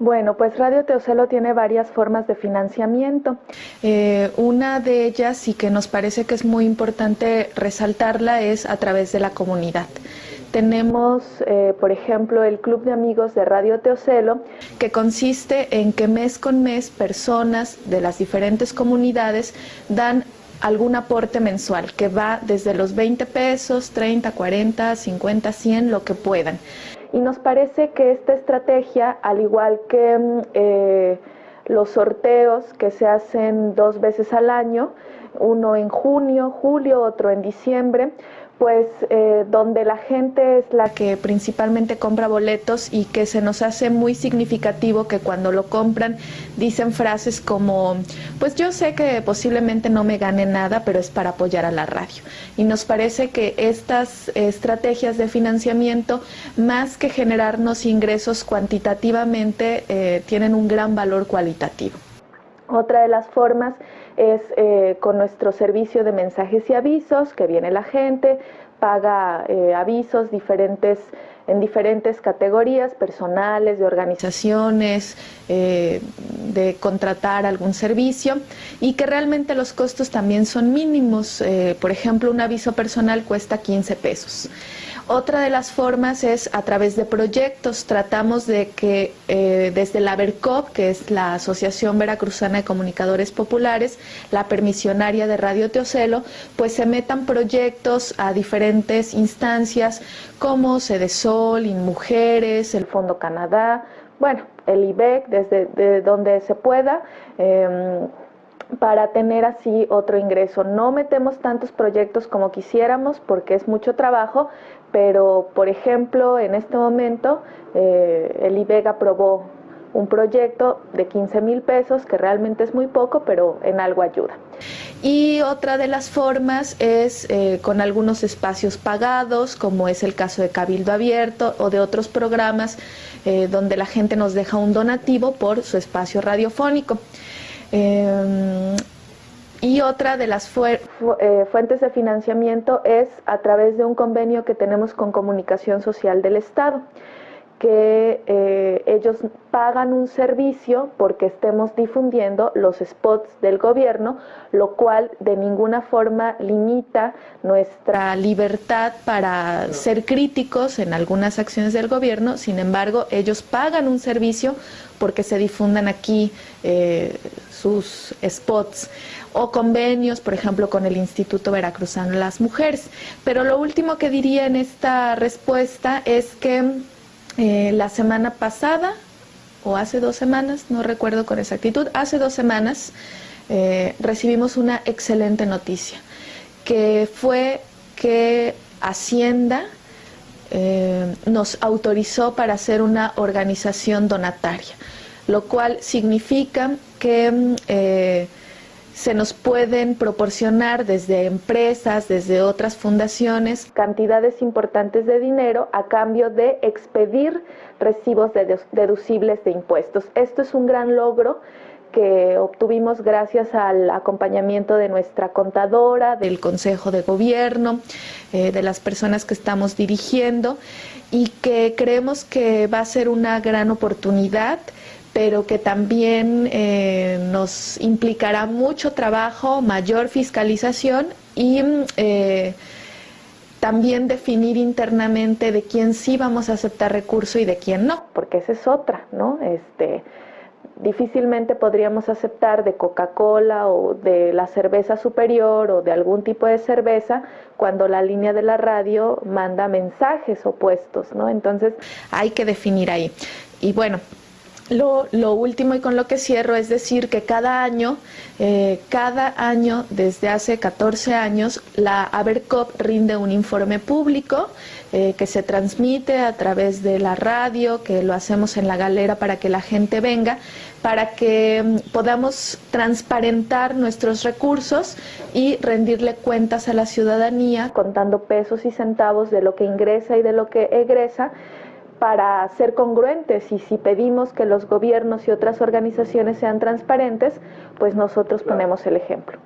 Bueno, pues Radio Teocelo tiene varias formas de financiamiento. Eh, una de ellas y que nos parece que es muy importante resaltarla es a través de la comunidad. Tenemos, eh, por ejemplo, el Club de Amigos de Radio Teocelo, que consiste en que mes con mes personas de las diferentes comunidades dan algún aporte mensual que va desde los 20 pesos, 30, 40, 50, 100, lo que puedan. Y nos parece que esta estrategia, al igual que mm, eh, los sorteos que se hacen dos veces al año, uno en junio, julio, otro en diciembre, pues eh, donde la gente es la que principalmente compra boletos y que se nos hace muy significativo que cuando lo compran dicen frases como, pues yo sé que posiblemente no me gane nada, pero es para apoyar a la radio. Y nos parece que estas estrategias de financiamiento, más que generarnos ingresos cuantitativamente, eh, tienen un gran valor cualitativo. Otra de las formas es eh, con nuestro servicio de mensajes y avisos, que viene la gente, paga eh, avisos diferentes en diferentes categorías personales, de organizaciones, eh, de contratar algún servicio y que realmente los costos también son mínimos. por ejemplo, un aviso personal cuesta 15 pesos. Otra de las formas es a través de proyectos. Tratamos de que eh, desde la VERCOP, que es la Asociación Veracruzana de Comunicadores Populares, la permisionaria de Radio Teocelo, pues se metan proyectos a diferentes instancias como Sol, InMujeres, el Fondo Canadá, bueno, el IBEC, desde donde se pueda. Em, para tener así otro ingreso. No metemos tantos proyectos como quisiéramos porque es mucho trabajo, pero por ejemplo en este momento eh, el IBEG aprobó un proyecto de 15 mil pesos, que realmente es muy poco, pero en algo ayuda. Y otra de las formas es eh, con algunos espacios pagados, como es el caso de Cabildo Abierto o de otros programas eh, donde la gente nos deja un donativo por su espacio radiofónico. Em, y otra de las eh, fuentes de financiamiento es a través de un convenio que tenemos con Comunicación Social del Estado que eh, ellos pagan un servicio porque estemos difundiendo los spots del gobierno, lo cual de ninguna forma limita nuestra libertad para ser críticos en algunas acciones del gobierno, sin embargo, ellos pagan un servicio porque se difundan aquí eh, sus spots o convenios, por ejemplo, con el Instituto Veracruzano de las Mujeres. Pero lo último que diría en esta respuesta es que eh, la semana pasada, o hace dos semanas, no recuerdo con exactitud, hace dos semanas eh, recibimos una excelente noticia, que fue que Hacienda eh, nos autorizó para hacer una organización donataria, lo cual significa que mm, se nos pueden proporcionar desde empresas, desde otras fundaciones, cantidades importantes de dinero a cambio de expedir recibos deducibles de impuestos. Esto es un gran logro que obtuvimos gracias al acompañamiento de nuestra contadora, del Consejo de Gobierno, eh, de las personas que estamos dirigiendo y que creemos que va a ser una gran oportunidad pero que también eh, nos implicará mucho trabajo, mayor fiscalización y eh, también definir internamente de quién sí vamos a aceptar recurso y de quién no, porque esa es otra, ¿no? Este, difícilmente podríamos aceptar de Coca-Cola o de la cerveza superior o de algún tipo de cerveza cuando la línea de la radio manda mensajes opuestos, ¿no? Entonces hay que definir ahí. Y bueno, lo, último y con lo que cierro es decir que cada año, eh, cada año desde hace 14 años, la ABERCOP rinde un informe público eh, que se transmite a través de la radio, que lo hacemos en la galera para que la gente venga, para que mm, podamos transparentar nuestros recursos y rendirle cuentas a la ciudadanía, contando pesos y centavos de lo que ingresa y de lo que egresa para ser congruentes y si pedimos que los gobiernos y otras organizaciones sean transparentes, pues nosotros ponemos el ejemplo.